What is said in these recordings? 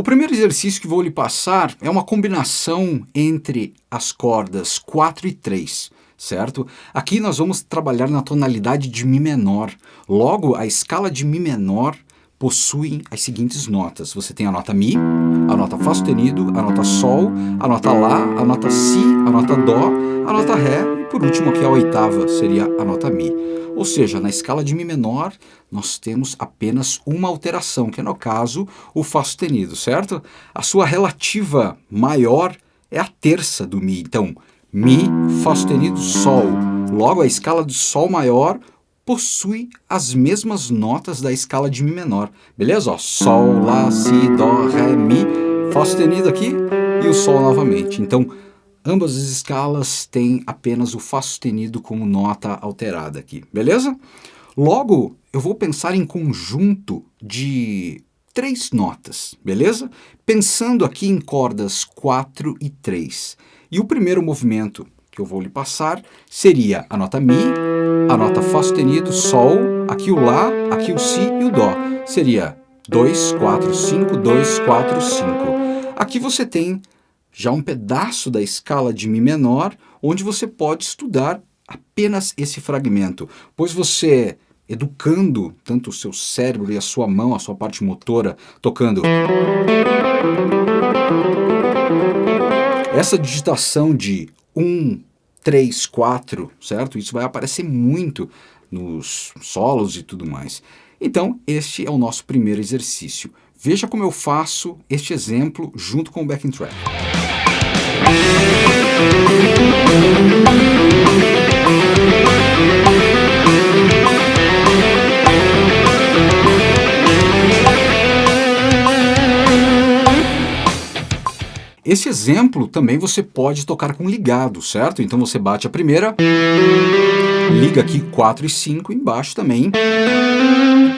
O primeiro exercício que vou lhe passar é uma combinação entre as cordas 4 e 3, certo? Aqui nós vamos trabalhar na tonalidade de Mi menor. Logo, a escala de Mi menor possui as seguintes notas. Você tem a nota Mi, a nota Fá sustenido, a nota Sol, a nota Lá, a nota Si, a nota Dó, a nota Ré e por último aqui a oitava seria a nota Mi. Ou seja, na escala de Mi menor, nós temos apenas uma alteração, que é no caso o Fá sustenido, certo? A sua relativa maior é a terça do Mi. Então, Mi, Fá sustenido, Sol. Logo, a escala de Sol maior possui as mesmas notas da escala de Mi menor. Beleza? Ó, Sol, Lá, Si, Dó, Ré, Mi, Fá sustenido aqui e o Sol novamente. Então, Ambas as escalas têm apenas o Fá sustenido como nota alterada aqui, beleza? Logo, eu vou pensar em conjunto de três notas, beleza? Pensando aqui em cordas 4 e 3. E o primeiro movimento que eu vou lhe passar seria a nota Mi, a nota Fá sustenido, Sol, aqui o Lá, aqui o Si e o Dó. Seria 2, 4, 5, 2, 4, 5. Aqui você tem já um pedaço da escala de Mi menor, onde você pode estudar apenas esse fragmento, pois você, educando tanto o seu cérebro e a sua mão, a sua parte motora, tocando... Essa digitação de 1, 3, 4, certo? Isso vai aparecer muito nos solos e tudo mais. Então, este é o nosso primeiro exercício. Veja como eu faço este exemplo junto com o backing track. Esse exemplo também você pode tocar com ligado, certo? Então você bate a primeira, liga aqui 4 e 5 embaixo também,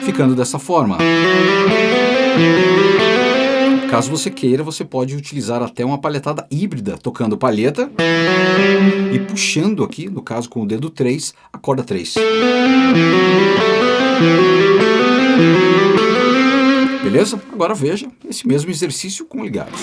ficando dessa forma. Caso você queira, você pode utilizar até uma palhetada híbrida, tocando palheta e puxando aqui, no caso com o dedo 3, a corda 3. Beleza? Agora veja esse mesmo exercício com ligados.